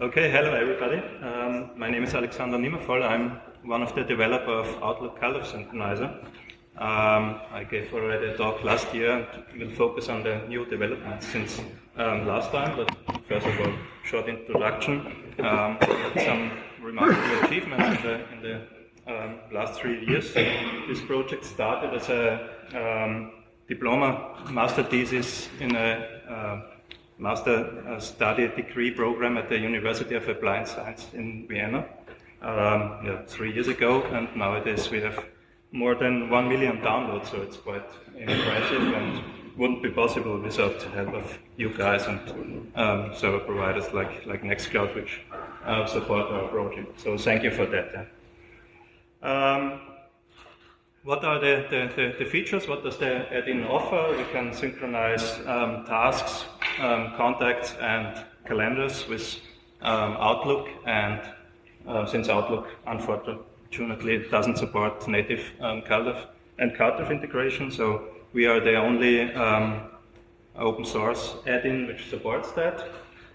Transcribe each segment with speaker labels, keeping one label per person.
Speaker 1: Okay, hello everybody. Um, my name is Alexander Nimmervoll. I'm one of the developers of Outlook CalDAV Synchronizer. Um, I gave already a talk last year and will focus on the new developments since um, last time, but first of all, short introduction. Um, some remarkable achievements in the, in the um, last three years. This project started as a um, diploma master thesis in a uh, master uh, study degree program at the University of Applied Science in Vienna um, yeah, three years ago, and nowadays we have more than one million downloads, so it's quite impressive and wouldn't be possible without the help of you guys and um, server providers like, like Nextcloud, which uh, support our project. So thank you for that. Um, what are the, the, the, the, features? What does the add-in offer? We can synchronize um, tasks, um, contacts, and calendars with um, Outlook. And uh, since Outlook, unfortunately, doesn't support native um, CalDAV and CardDAV integration, so we are the only um, open source add-in which supports that.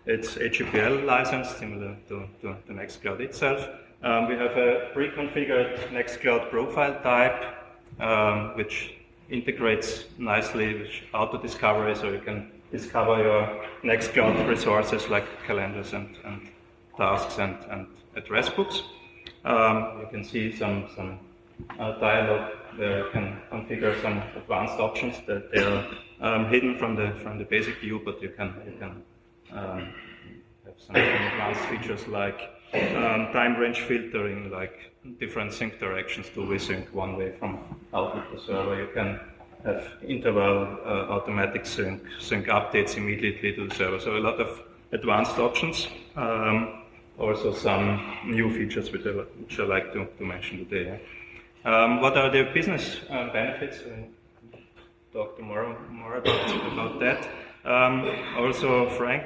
Speaker 1: It's AGPL licensed, similar to, to the Nextcloud itself. Um, we have a pre-configured Nextcloud profile type, which integrates nicely with auto-discovery, so you can discover your next Nextcloud resources like calendars and, and tasks and, and, address books. Um, you can see some, some uh, dialog where you can configure some advanced options that they are um, hidden from the from the basic view, but you can you can um, have some advanced features like um, time range filtering, like different sync directions to resync one way from output to server. You can have interval uh, automatic sync, sync updates immediately to the server. So a lot of advanced options. Um, also some new features which I, which I like to, to mention today. Um, what are the business uh, benefits? We'll talk tomorrow more about, about that. Um, also, Frank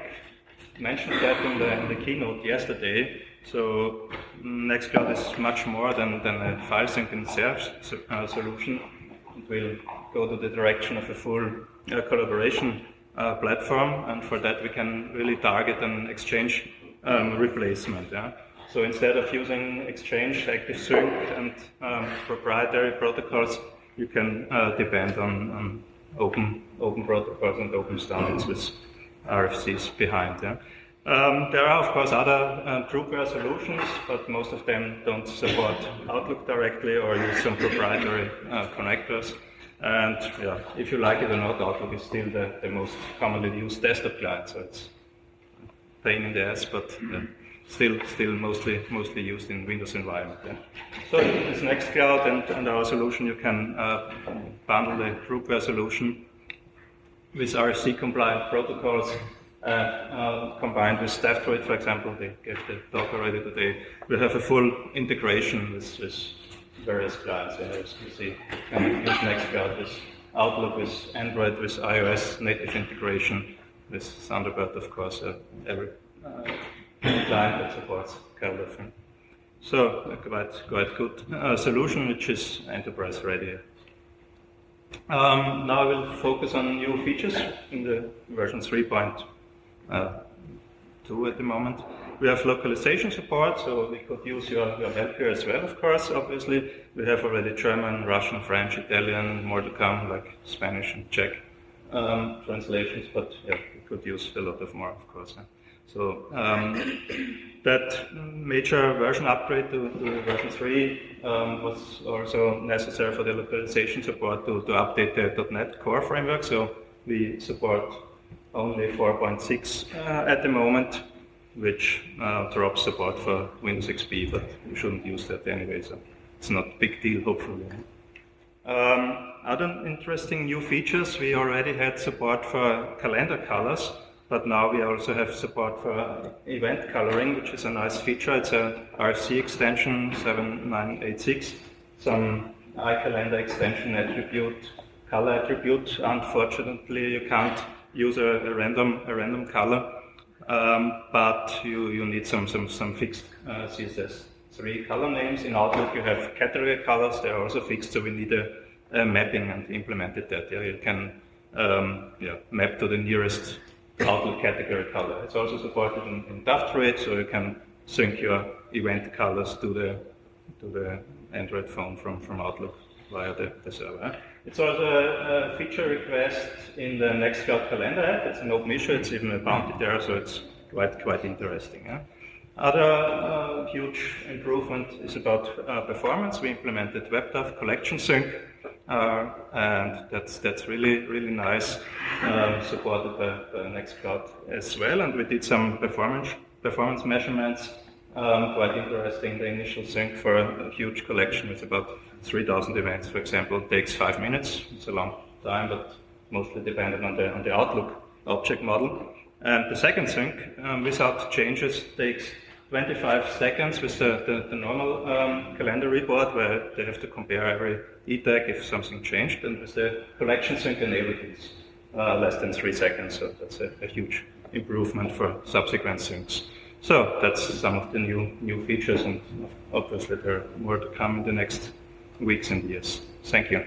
Speaker 1: mentioned that in the, in the keynote yesterday. So Nextcloud is much more than, than a file sync and search uh, solution. It will go to the direction of a full uh, collaboration uh, platform, and for that we can really target an exchange um, replacement. Yeah? So instead of using Exchange, ActiveSync, and um, proprietary protocols, you can uh, depend on, on, open open protocols and open standards with RFCs behind. Yeah? Um, there are, of course, other uh, groupware solutions, but most of them don't support Outlook directly or use some proprietary uh, connectors. And yeah, if you like it or not, Outlook is still the, the most commonly used desktop client, so it's pain in the ass, but still still mostly mostly used in Windows environment. Yeah. So this Nextcloud and, and our solution, you can uh, bundle the groupware solution with RFC compliant protocols uh, combined with DAVdroid, for example, they gave the talk already today, we have a full integration with, with various clients. Yeah, as you see, can use Nextcloud with Outlook, with Android, with iOS, native integration, with Thunderbird, of course, uh, every uh, client that supports CalDAV. So, a quite, quite good uh, solution, which is enterprise ready. Um, now I will focus on new features in the version 3.0 uh, two at the moment. We have localization support, so we could use your, your help here as well, of course, obviously. We have already German, Russian, French, Italian, more to come, like Spanish and Czech um, translations, but yeah, we could use a lot of more, of course. Yeah. So um, that major version upgrade to, to version 3 um, was also necessary for the localization support to, to update the .NET Core framework. So we support only 4.6 uh, at the moment, which uh, drops support for Windows XP, but you shouldn't use that anyway, so it's not a big deal, hopefully. Um, other interesting new features, we already had support for calendar colors, but now we also have support for event coloring, which is a nice feature. It's a RFC extension 7986, some iCalendar extension attribute, color attribute. Unfortunately, you can't use a, a random a random color, um, but you, you need some some some fixed uh, CSS3 color names. In Outlook, you have category colors; they are also fixed, so we need a, a mapping and implemented that. Yeah, you can um, yeah, map to the nearest Outlook category color. It's also supported in, in DAVdroid, so you can sync your event colors to the to the Android phone from, from Outlook via the, the server. It's also a, a feature request in the Nextcloud calendar app. It's an open issue. It's even a bounty there, so it's quite quite interesting. Yeah? Other uh, huge improvement is about uh, performance. We implemented WebDAV collection sync, uh, and that's that's really really nice, um, supported by, by Nextcloud as well. And we did some performance performance measurements. Um, quite interesting. The initial sync for a, a huge collection with about 3,000 events, for example, takes five minutes. It's a long time, but mostly dependent on the on the Outlook object model. And the second sync, um, without changes, takes 25 seconds with the, the, the normal um, calendar report where they have to compare every e-tag if something changed, and with the collection sync enabled it's uh, less than three seconds, so that's a, a, huge improvement for subsequent syncs. So that's some of the new, new features and obviously there are more to come in the next weeks and years. Thank you.